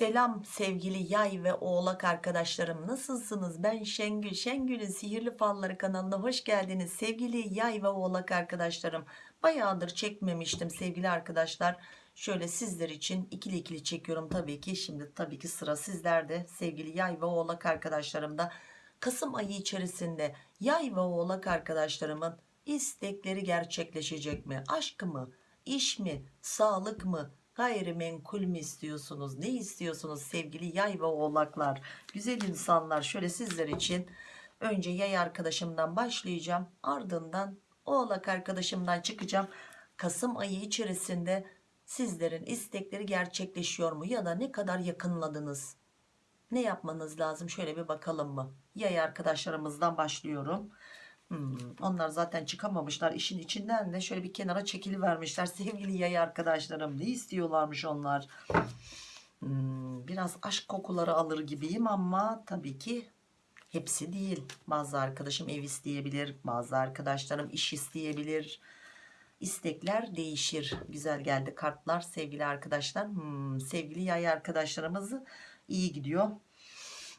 Selam sevgili yay ve oğlak arkadaşlarım. Nasılsınız? Ben Şengül. Şengül'ün sihirli falları kanalına hoş geldiniz sevgili yay ve oğlak arkadaşlarım. Bayağıdır çekmemiştim sevgili arkadaşlar. Şöyle sizler için ikili ikili çekiyorum tabii ki. Şimdi tabii ki sıra sizlerde sevgili yay ve oğlak arkadaşlarım da. Kasım ayı içerisinde yay ve oğlak arkadaşlarımın istekleri gerçekleşecek mi? Aşk mı? İş mi? Sağlık mı gayrimenkul mü istiyorsunuz? Ne istiyorsunuz sevgili yay ve oğlaklar? Güzel insanlar şöyle sizler için önce yay arkadaşımdan başlayacağım. Ardından oğlak arkadaşımdan çıkacağım. Kasım ayı içerisinde sizlerin istekleri gerçekleşiyor mu? Ya da ne kadar yakınladınız? Ne yapmanız lazım? Şöyle bir bakalım mı? Yay arkadaşlarımızdan başlıyorum Hmm, onlar zaten çıkamamışlar işin içinden de. Şöyle bir kenara çekili vermişler sevgili yay arkadaşlarım. Ne istiyorlarmış onlar? Hmm, biraz aşk kokuları alır gibiyim ama tabii ki hepsi değil. Bazı arkadaşım ev isteyebilir bazı arkadaşlarım iş isteyebilir. İstekler değişir. Güzel geldi kartlar sevgili arkadaşlar. Hmm, sevgili yay arkadaşlarımızı iyi gidiyor.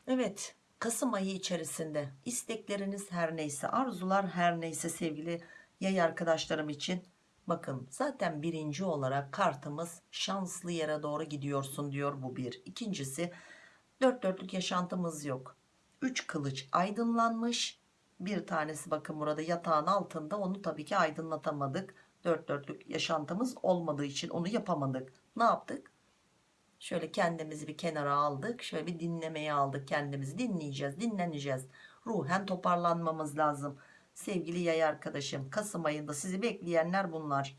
Evet Kasım ayı içerisinde istekleriniz her neyse arzular her neyse sevgili yay arkadaşlarım için. Bakın zaten birinci olarak kartımız şanslı yere doğru gidiyorsun diyor bu bir. İkincisi dört dörtlük yaşantımız yok. Üç kılıç aydınlanmış. Bir tanesi bakın burada yatağın altında onu tabii ki aydınlatamadık. Dört dörtlük yaşantımız olmadığı için onu yapamadık. Ne yaptık Şöyle kendimizi bir kenara aldık. Şöyle bir dinlemeye aldık kendimizi. Dinleyeceğiz, dinleneceğiz. Ruhen toparlanmamız lazım. Sevgili yay arkadaşım, Kasım ayında sizi bekleyenler bunlar.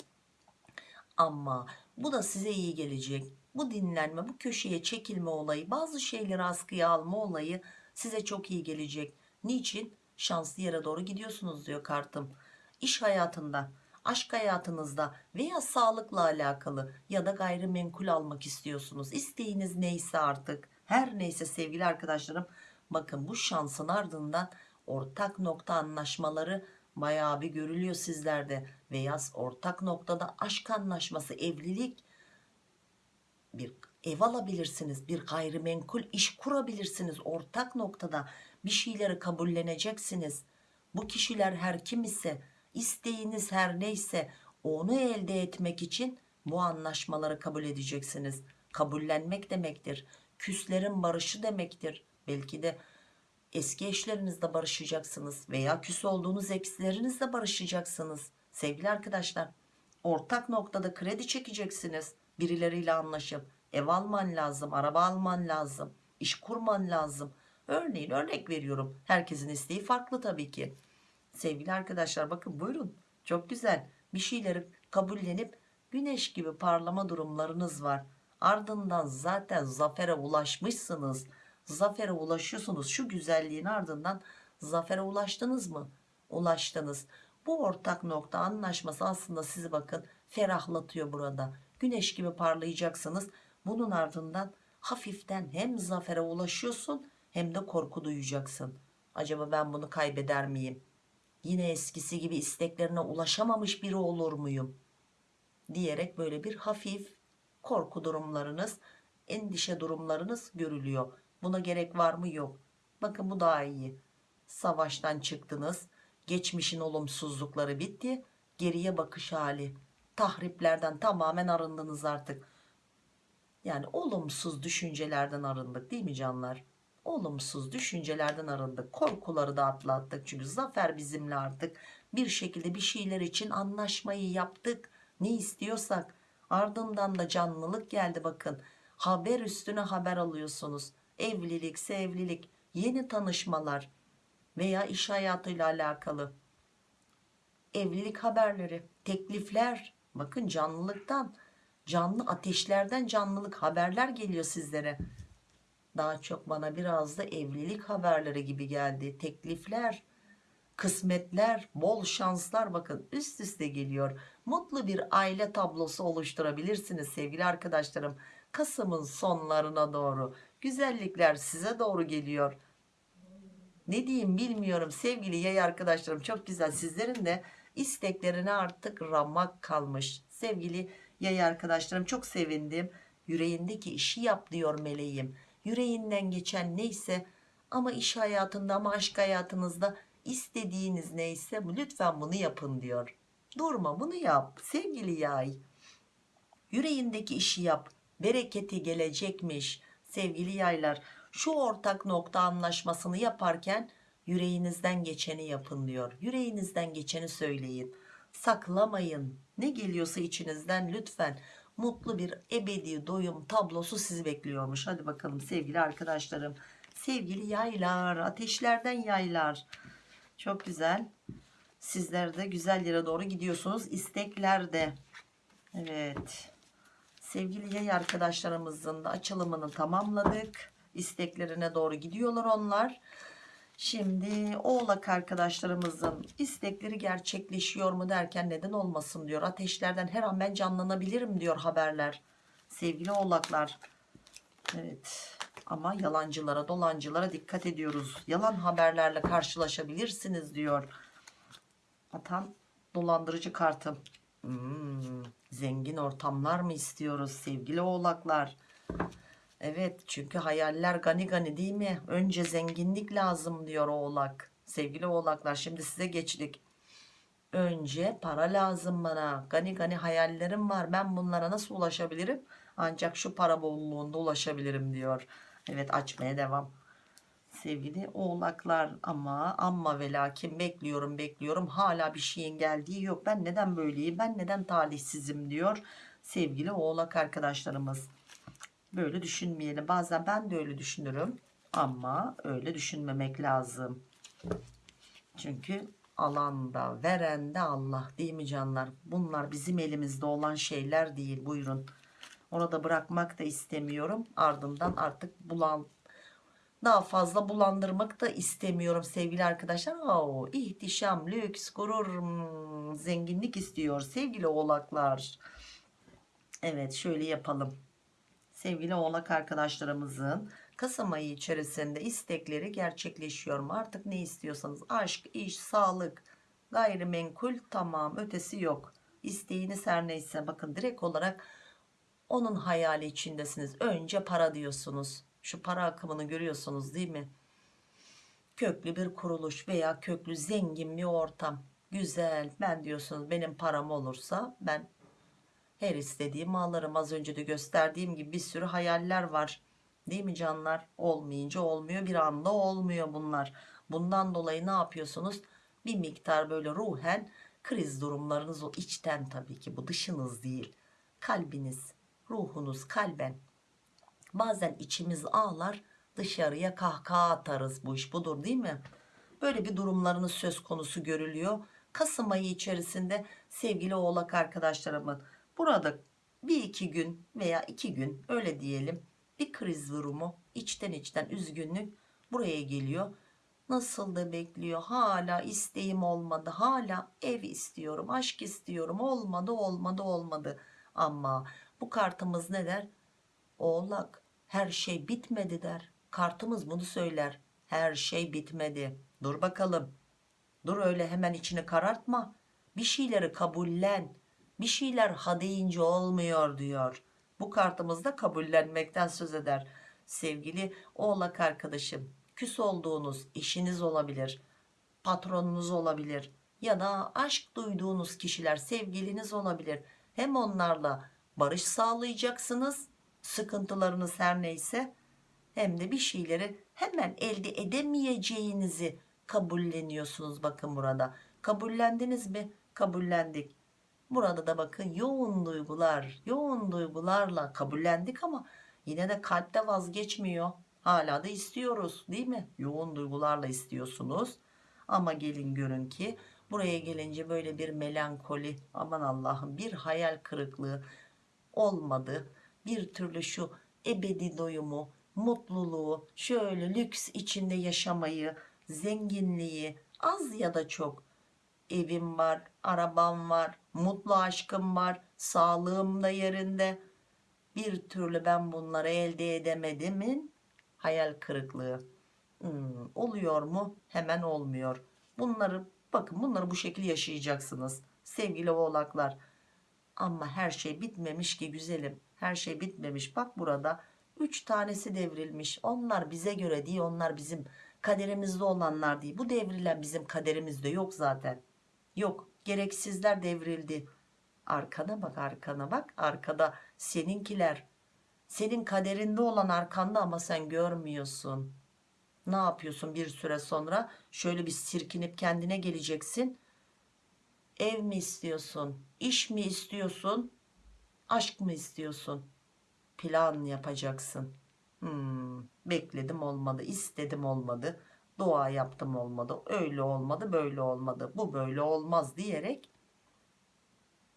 Ama bu da size iyi gelecek. Bu dinlenme, bu köşeye çekilme olayı, bazı şeyleri askıya alma olayı size çok iyi gelecek. Niçin? Şanslı yere doğru gidiyorsunuz diyor kartım. İş hayatında aşk hayatınızda veya sağlıkla alakalı ya da gayrimenkul almak istiyorsunuz. İsteğiniz neyse artık her neyse sevgili arkadaşlarım bakın bu şansın ardından ortak nokta anlaşmaları bayağı bir görülüyor sizlerde. Veya ortak noktada aşk anlaşması evlilik bir ev alabilirsiniz bir gayrimenkul iş kurabilirsiniz. Ortak noktada bir şeyleri kabulleneceksiniz bu kişiler her kim ise isteğiniz her neyse onu elde etmek için bu anlaşmaları kabul edeceksiniz. Kabullenmek demektir. Küslerin barışı demektir. Belki de eski eşlerinizle barışacaksınız veya küs olduğunuz ekslerinizle barışacaksınız. Sevgili arkadaşlar ortak noktada kredi çekeceksiniz. Birileriyle anlaşıp ev alman lazım araba alman lazım iş kurman lazım. Örneğin örnek veriyorum. Herkesin isteği farklı tabii ki sevgili arkadaşlar bakın buyurun. Çok güzel. Bir şeyleri kabullenip güneş gibi parlama durumlarınız var. Ardından zaten zafere ulaşmışsınız. Zafere ulaşıyorsunuz. Şu güzelliğin ardından zafere ulaştınız mı? Ulaştınız. Bu ortak nokta anlaşması aslında sizi bakın ferahlatıyor burada. Güneş gibi parlayacaksınız. Bunun ardından hafiften hem zafere ulaşıyorsun hem de korku duyacaksın. Acaba ben bunu kaybeder miyim yine eskisi gibi isteklerine ulaşamamış biri olur muyum? diyerek böyle bir hafif korku durumlarınız endişe durumlarınız görülüyor. Buna gerek var mı? Yok. Bakın bu daha iyi. Savaştan çıktınız geçmişin olumsuzlukları bitti geriye bakış hali. Tahriplerden tamamen arındınız artık. Yani olumsuz düşüncelerden arındık değil mi canlar olumsuz düşüncelerden arındık korkuları da atlattık. Çünkü zafer bizimle artık. Bir şekilde bir şeyler için anlaşmayı yaptık. Ne istiyorsak. Ardından da canlılık geldi bakın. Haber üstüne haber alıyorsunuz. Evlilik evlilik yeni tanışmalar veya iş hayatıyla alakalı. Evlilik haberleri teklifler. Bakın canlılıktan canlı ateşlerden canlılık haberler geliyor sizlere daha çok bana biraz da evlilik haberleri gibi geldi. Teklifler kısmetler bol şanslar bakın üst üste geliyor. Mutlu bir aile tablosu oluşturabilirsiniz sevgili arkadaşlarım. Kasım'ın sonlarına doğru. Güzellikler size doğru geliyor. Ne diyeyim bilmiyorum. Sevgili yay arkadaşlarım çok güzel. Sizlerin de isteklerine artık ramak kalmış. Sevgili yay arkadaşlarım çok sevindim. Yüreğindeki işi yap diyor meleğim yüreğinden geçen neyse ama iş hayatında ama aşk hayatınızda istediğiniz neyse lütfen bunu yapın diyor. Durma bunu yap. Sevgili yay yüreğindeki işi yap. Bereketi gelecekmiş. Sevgili yaylar şu ortak nokta anlaşmasını yaparken yüreğinizden geçeni yapın diyor. Yüreğinizden geçeni söyleyin. Saklamayın. Ne geliyorsa içinizden lütfen mutlu bir ebedi doyum tablosu sizi bekliyormuş. Hadi bakalım sevgili arkadaşlarım. Sevgili yaylar ateşlerden yaylar. Çok güzel. Sizler de güzel yere doğru gidiyorsunuz. İsteklerde evet. Sevgili yay arkadaşlarımızın da açılımını tamamladık. İsteklerine doğru gidiyorlar onlar Şimdi oğlak arkadaşlarımızın istekleri gerçekleşiyor mu derken neden olmasın diyor. Ateşlerden her an ben canlanabilirim diyor haberler. Sevgili oğlaklar. Evet ama yalancılara dolancılara dikkat ediyoruz. Yalan haberlerle karşılaşabilirsiniz diyor. Atan dolandırıcı kartım. Hmm, zengin ortamlar mı istiyoruz sevgili oğlaklar? Evet çünkü hayaller gani gani değil mi? Önce zenginlik lazım diyor oğlak. Sevgili oğlaklar şimdi size geçtik. Önce para lazım bana. Gani gani hayallerim var. Ben bunlara nasıl ulaşabilirim? Ancak şu para bolluğunda ulaşabilirim diyor. Evet açmaya devam. Sevgili oğlaklar ama amma ve lakin bekliyorum bekliyorum. Hala bir şeyin geldiği yok. Ben neden böyleyim? Ben neden talihsizim diyor. Sevgili oğlak arkadaşlarımız böyle düşünmeyelim. Bazen ben de öyle düşünürüm ama öyle düşünmemek lazım. Çünkü alanda veren de Allah değil mi canlar? Bunlar bizim elimizde olan şeyler değil. Buyurun. Orada bırakmak da istemiyorum. Ardından artık bulan daha fazla bulandırmak da istemiyorum sevgili arkadaşlar. Oo, ihtişam, lüks, gurur, hmm, zenginlik istiyor sevgili oğlaklar. Evet şöyle yapalım sevgili oğlak arkadaşlarımızın Kasım ayı içerisinde istekleri gerçekleşiyor mu? Artık ne istiyorsanız aşk, iş, sağlık, gayrimenkul tamam ötesi yok. İsteğiniz her neyse bakın direkt olarak onun hayali içindesiniz. Önce para diyorsunuz. Şu para akımını görüyorsunuz değil mi? Köklü bir kuruluş veya köklü zengin bir ortam. Güzel ben diyorsunuz benim param olursa ben her istediğimi alırım. Az önce de gösterdiğim gibi bir sürü hayaller var. Değil mi canlar? Olmayınca olmuyor. Bir anda olmuyor bunlar. Bundan dolayı ne yapıyorsunuz? Bir miktar böyle ruhen kriz durumlarınız o içten tabii ki bu dışınız değil. Kalbiniz, ruhunuz kalben. Bazen içimiz ağlar dışarıya kahkaha atarız bu iş budur değil mi? Böyle bir durumlarınız söz konusu görülüyor. Kasım ayı içerisinde sevgili oğlak arkadaşlarımın Burada bir iki gün veya iki gün öyle diyelim bir kriz durumu içten içten üzgünlük buraya geliyor. Nasıl da bekliyor hala isteğim olmadı hala ev istiyorum aşk istiyorum olmadı olmadı olmadı ama bu kartımız ne der? Oğlak her şey bitmedi der. Kartımız bunu söyler. Her şey bitmedi. Dur bakalım. Dur öyle hemen içini karartma. Bir şeyleri kabullen bir şeyler ha deyince olmuyor diyor. Bu kartımızda kabullenmekten söz eder. Sevgili oğlak arkadaşım küs olduğunuz eşiniz olabilir, patronunuz olabilir ya da aşk duyduğunuz kişiler sevgiliniz olabilir. Hem onlarla barış sağlayacaksınız sıkıntılarınız her neyse hem de bir şeyleri hemen elde edemeyeceğinizi kabulleniyorsunuz bakın burada. Kabullendiniz mi? Kabullendik. Burada da bakın yoğun duygular, yoğun duygularla kabullendik ama yine de kalpte vazgeçmiyor. Hala da istiyoruz değil mi? Yoğun duygularla istiyorsunuz. Ama gelin görün ki buraya gelince böyle bir melankoli, aman Allah'ım bir hayal kırıklığı olmadı. Bir türlü şu ebedi doyumu, mutluluğu, şöyle lüks içinde yaşamayı, zenginliği az ya da çok evim var, arabam var, mutlu aşkım var, sağlığım da yerinde. Bir türlü ben bunları elde edemedimin hayal kırıklığı. Hmm, oluyor mu? Hemen olmuyor. Bunları bakın bunları bu şekilde yaşayacaksınız. Sevgili oğlaklar. Ama her şey bitmemiş ki güzelim. her şey bitmemiş bak burada 3 tanesi devrilmiş onlar bize göre değil onlar bizim kaderimizde olanlar değil bu devrilen bizim kaderimizde yok zaten yok gereksizler devrildi. Arkana bak arkana bak. Arkada seninkiler. Senin kaderinde olan arkanda ama sen görmüyorsun. Ne yapıyorsun bir süre sonra? Şöyle bir sirkinip kendine geleceksin. Ev mi istiyorsun? İş mi istiyorsun? Aşk mı istiyorsun? Plan yapacaksın. Hmm, bekledim olmadı istedim olmadı dua yaptım olmadı öyle olmadı böyle olmadı bu böyle olmaz diyerek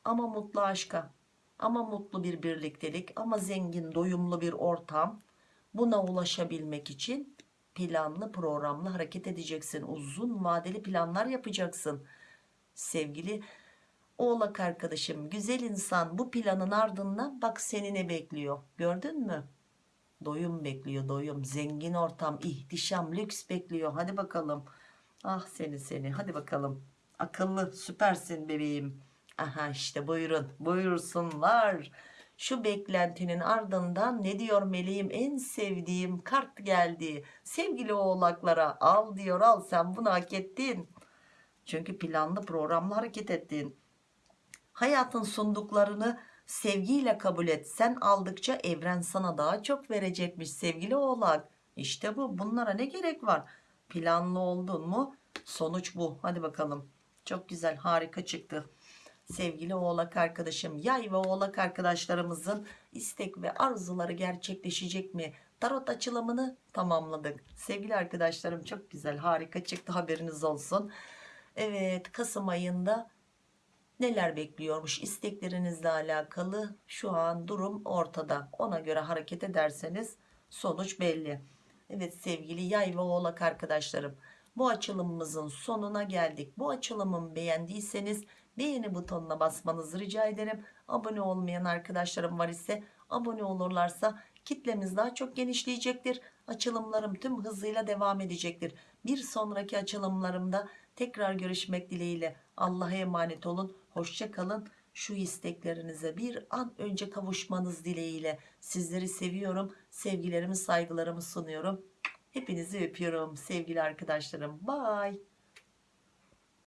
ama mutlu aşka ama mutlu bir birliktelik ama zengin doyumlu bir ortam buna ulaşabilmek için planlı programlı hareket edeceksin. Uzun vadeli planlar yapacaksın. Sevgili oğlak arkadaşım güzel insan bu planın ardından bak seni ne bekliyor. Gördün mü doyum bekliyor doyum. Zengin ortam ihtişam lüks bekliyor. Hadi bakalım. Ah seni seni. Hadi bakalım. Akıllı süpersin bebeğim. Aha işte buyurun buyursunlar. Şu beklentinin ardından ne diyor meleğim? En sevdiğim kart geldi. Sevgili oğlaklara al diyor. Al sen bunu hak ettin. Çünkü planlı programlı hareket ettin hayatın sunduklarını sevgiyle kabul et sen aldıkça evren sana daha çok verecekmiş sevgili oğlak. İşte bu bunlara ne gerek var? Planlı oldun mu? Sonuç bu. Hadi bakalım. Çok güzel harika çıktı. Sevgili oğlak arkadaşım yay ve oğlak arkadaşlarımızın istek ve arzuları gerçekleşecek mi? Tarot açılımını tamamladık. Sevgili arkadaşlarım çok güzel harika çıktı. Haberiniz olsun. Evet Kasım ayında neler bekliyormuş isteklerinizle alakalı? Şu an durum ortada. Ona göre hareket ederseniz sonuç belli. Evet sevgili yay ve oğlak arkadaşlarım bu açılımımızın sonuna geldik. Bu açılımı beğendiyseniz beğeni butonuna basmanızı rica ederim. Abone olmayan arkadaşlarım var ise abone olurlarsa kitlemiz daha çok genişleyecektir. Açılımlarım tüm hızıyla devam edecektir. Bir sonraki açılımlarımda tekrar görüşmek dileğiyle. Allah'a emanet olun. Hoşça kalın. Şu isteklerinize bir an önce kavuşmanız dileğiyle. Sizleri seviyorum. Sevgilerimi saygılarımı sunuyorum. Hepinizi öpüyorum sevgili arkadaşlarım. Bye